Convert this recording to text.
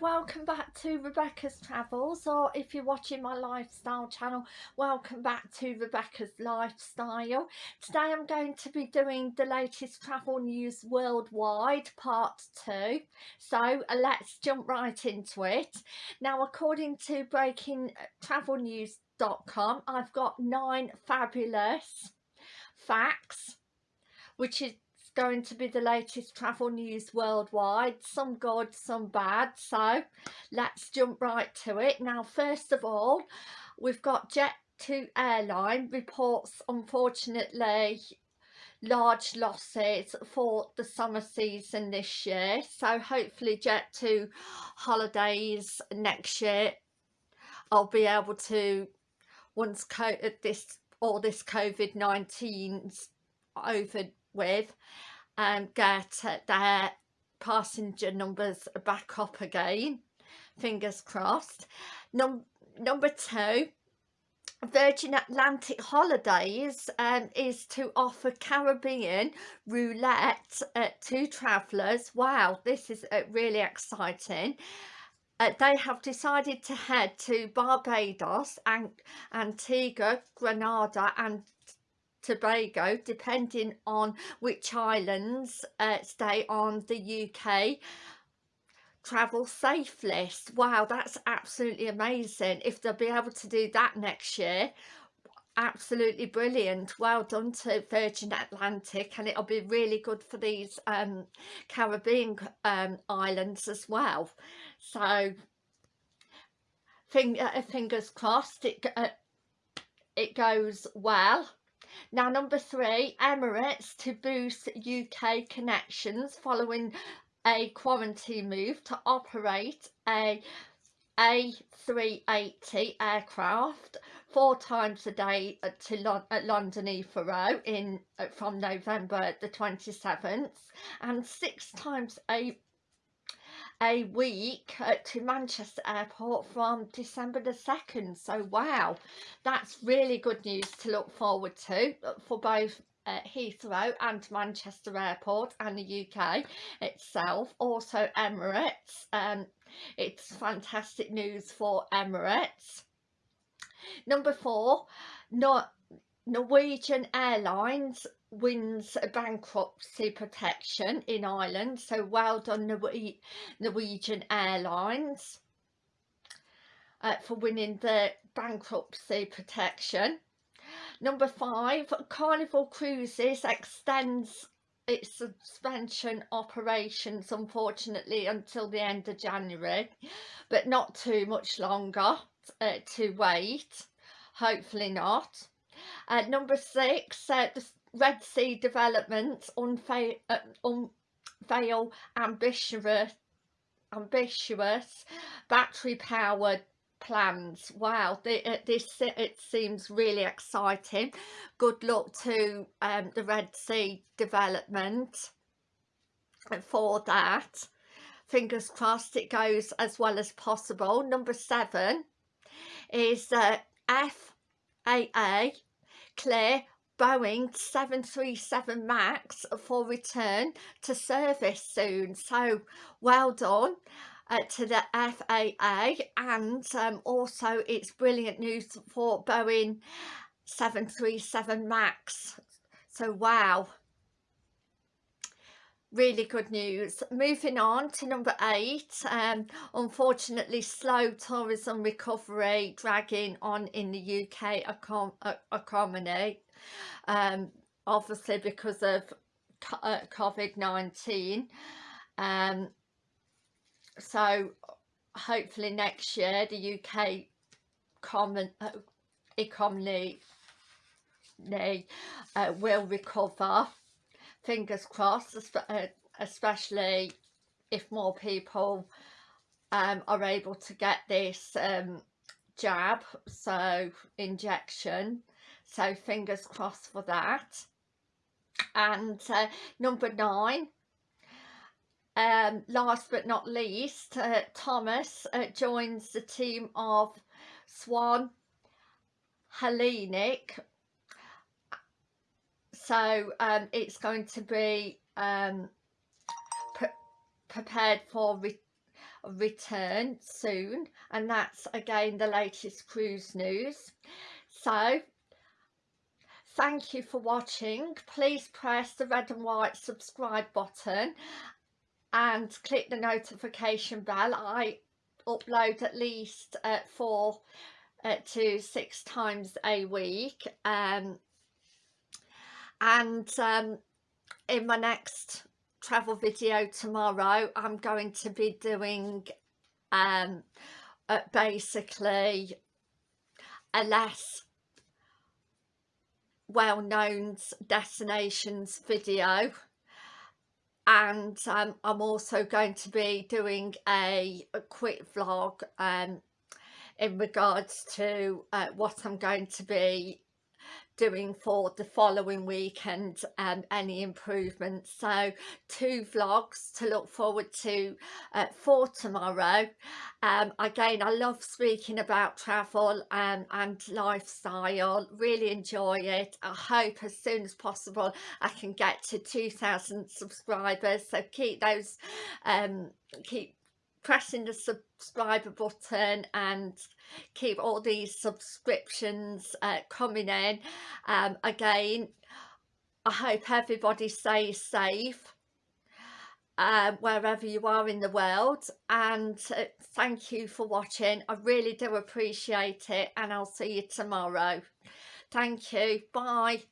Welcome back to Rebecca's Travels or if you're watching my lifestyle channel, welcome back to Rebecca's Lifestyle. Today I'm going to be doing the latest travel news worldwide part 2. So let's jump right into it. Now according to breakingtravelnews.com I've got nine fabulous facts which is going to be the latest travel news worldwide. Some good some bad so let's jump right to it. Now first of all we've got jet2 airline reports unfortunately large losses for the summer season this year. So hopefully jet2 holidays next year i'll be able to once this all this covid-19's over with and get their passenger numbers back up again fingers crossed Num number two Virgin Atlantic Holidays um, is to offer Caribbean roulette uh, to travellers. Wow, this is uh, really exciting. Uh, they have decided to head to Barbados and Antigua, Grenada and Tobago depending on which islands uh, stay on the UK travel safe list. Wow that's absolutely amazing. If they'll be able to do that next year absolutely brilliant. Well done to Virgin Atlantic and it'll be really good for these um, Caribbean um, islands as well. So finger, uh, fingers crossed it uh, it goes well now number three, Emirates to boost UK connections following a quarantine move to operate a A380 aircraft four times a day to at London Heathrow in uh, from November the 27th and six times a a week to Manchester Airport from December the 2nd. So wow, that's really good news to look forward to for both uh, Heathrow and Manchester Airport and the UK itself. Also Emirates. Um, it's fantastic news for Emirates. Number four, not Norwegian Airlines wins bankruptcy protection in Ireland so well done Norwegian Airlines uh, for winning the bankruptcy protection. Number five Carnival Cruises extends its suspension operations unfortunately until the end of January but not too much longer uh, to wait. Hopefully not uh, number six uh, the Red Sea developments unveil, uh, unveil ambitious, ambitious battery-powered plans. Wow, the, this it seems really exciting. Good luck to um, the Red Sea development for that. Fingers crossed it goes as well as possible. Number seven is uh, FAA clear Boeing 737 MAX for return to service soon. So well done. Uh, to the FAA and um, also it's brilliant news for Boeing 737 MAX so wow really good news. Moving on to number eight um, unfortunately slow tourism recovery dragging on in the UK economy. Um, obviously because of uh, COVID-19 um, so hopefully next year the UK common uh, economy uh, will recover fingers crossed uh, especially if more people um, are able to get this um, jab so injection. So fingers crossed for that. And uh, number nine um, last but not least uh, Thomas uh, joins the team of Swan Hellenic so um, it's going to be um, pre prepared for return soon. And that's again the latest cruise news. So thank you for watching. Please press the red and white subscribe button and click the notification bell. I upload at least uh, four uh, to six times a week. Um, and um, in my next travel video tomorrow I'm going to be doing um, uh, basically a less well-known destinations video. And um, I'm also going to be doing a, a quick vlog um, in regards to uh, what I'm going to be doing for the following week and um, any improvements. So two vlogs to look forward to uh, for tomorrow. Um, again I love speaking about travel um, and lifestyle. Really enjoy it. I hope as soon as possible I can get to 2,000 subscribers. So keep those um, keep pressing the subscriber button and keep all these subscriptions uh, coming in. Um, again I hope everybody stays safe uh, wherever you are in the world. And uh, thank you for watching. I really do appreciate it and I'll see you tomorrow. Thank you. Bye